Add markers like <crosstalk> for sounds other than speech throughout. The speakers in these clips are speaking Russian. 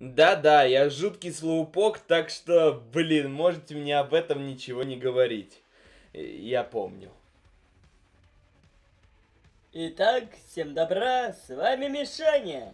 Да-да, я жуткий слоупок, так что, блин, можете мне об этом ничего не говорить. Я помню. Итак, всем добра, с вами Мишаня.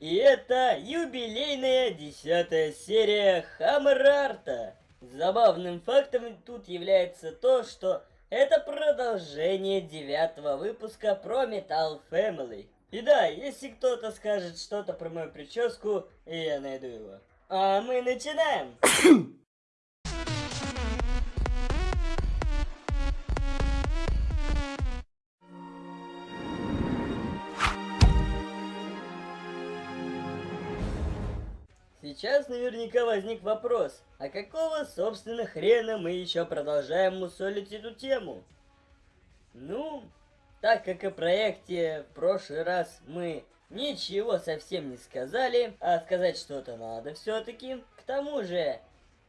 И это юбилейная десятая серия Хаммерарта. Забавным фактом тут является то, что это продолжение девятого выпуска про Metal Family. И да, если кто-то скажет что-то про мою прическу, я найду его. А мы начинаем! Сейчас наверняка возник вопрос, а какого, собственно, хрена мы еще продолжаем мусолить эту тему? Ну, так как о проекте в прошлый раз мы ничего совсем не сказали, а сказать что-то надо все-таки. К тому же,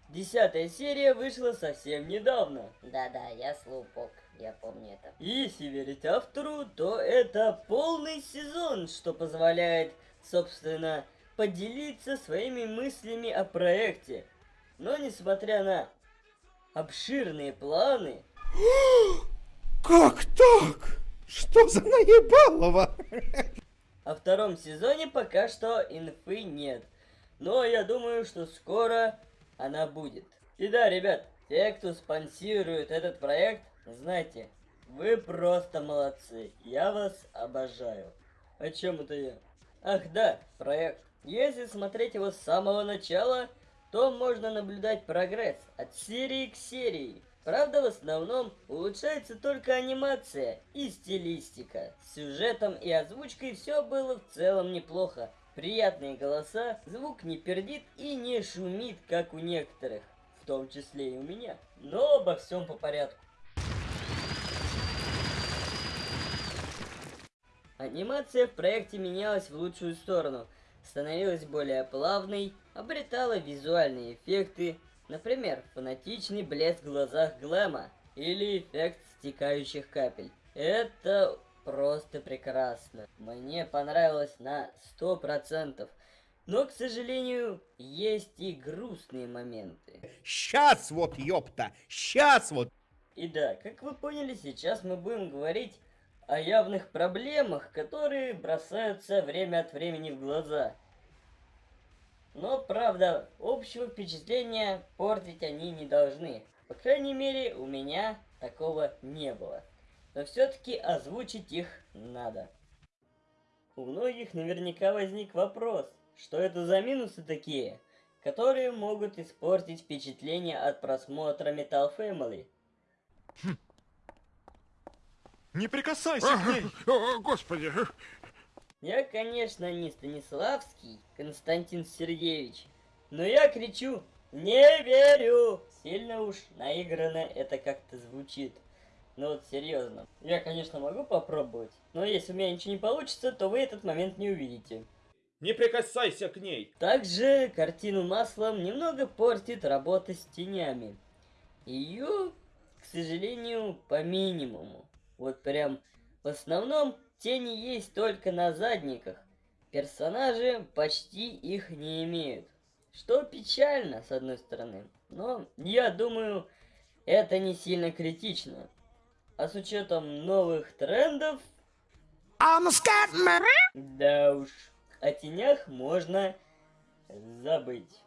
десятая серия вышла совсем недавно. Да-да, я слупок, я помню это. Если верить автору, то это полный сезон, что позволяет, собственно, поделиться своими мыслями о проекте. Но несмотря на обширные планы... <gasps> Как так? Что за наебалово? О втором сезоне пока что инфы нет. Но я думаю, что скоро она будет. И да, ребят, те, кто спонсирует этот проект, знайте, вы просто молодцы. Я вас обожаю. О чем это я? Ах да, проект. Если смотреть его с самого начала, то можно наблюдать прогресс от серии к серии. Правда, в основном улучшается только анимация и стилистика. С сюжетом и озвучкой все было в целом неплохо. Приятные голоса, звук не пердит и не шумит, как у некоторых, в том числе и у меня. Но обо всем по порядку. Анимация в проекте менялась в лучшую сторону – становилась более плавной, обретала визуальные эффекты, например, фанатичный блеск в глазах Глэма или эффект стекающих капель. Это просто прекрасно. Мне понравилось на 100%. Но, к сожалению, есть и грустные моменты. Сейчас вот, ёпта, сейчас вот. И да, как вы поняли, сейчас мы будем говорить о явных проблемах, которые бросаются время от времени в глаза. Но, правда, общего впечатления портить они не должны. По крайней мере, у меня такого не было. Но все-таки озвучить их надо. У многих наверняка возник вопрос, что это за минусы такие, которые могут испортить впечатление от просмотра Metal Family. Хм. Не прикасайся к ней! Господи! Я, конечно, не Станиславский Константин Сергеевич, но я кричу «Не верю!» Сильно уж наигранно это как-то звучит. Но вот серьезно. Я, конечно, могу попробовать, но если у меня ничего не получится, то вы этот момент не увидите. Не прикасайся к ней! Также картину маслом немного портит работа с тенями. Ее, к сожалению, по минимуму. Вот прям в основном тени есть только на задниках. Персонажи почти их не имеют. Что печально, с одной стороны. Но я думаю, это не сильно критично. А с учетом новых трендов... Да уж, о тенях можно забыть.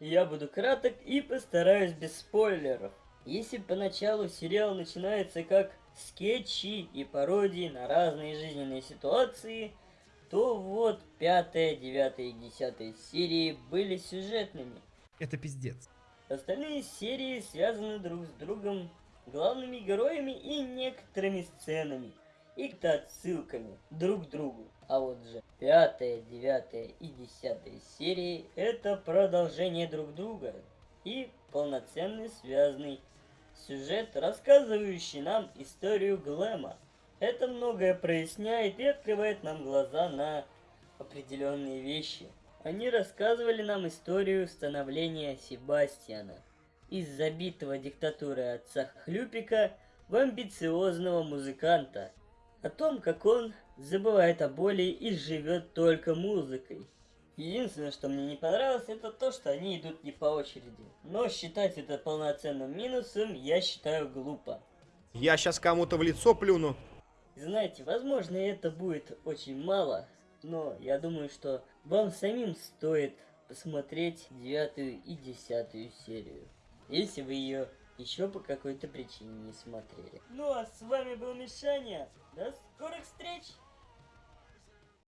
Я буду краток и постараюсь без спойлеров. Если поначалу сериал начинается как скетчи и пародии на разные жизненные ситуации, то вот пятая, девятая и десятая серии были сюжетными. Это пиздец. Остальные серии связаны друг с другом, главными героями и некоторыми сценами, и отсылками друг к другу. А вот же пятая, девятая и десятая серии это продолжение друг друга и полноценный связанный сюжет, рассказывающий нам историю Глэма. Это многое проясняет и открывает нам глаза на определенные вещи. Они рассказывали нам историю становления Себастьяна из забитого диктатурой отца Хлюпика в амбициозного музыканта, о том, как он забывает о боли и живет только музыкой. Единственное, что мне не понравилось, это то, что они идут не по очереди. Но считать это полноценным минусом я считаю глупо. Я сейчас кому-то в лицо плюну. Знаете, возможно, это будет очень мало, но я думаю, что вам самим стоит посмотреть девятую и десятую серию, если вы ее еще по какой-то причине не смотрели. Ну а с вами был Мишаня. До скорых встреч!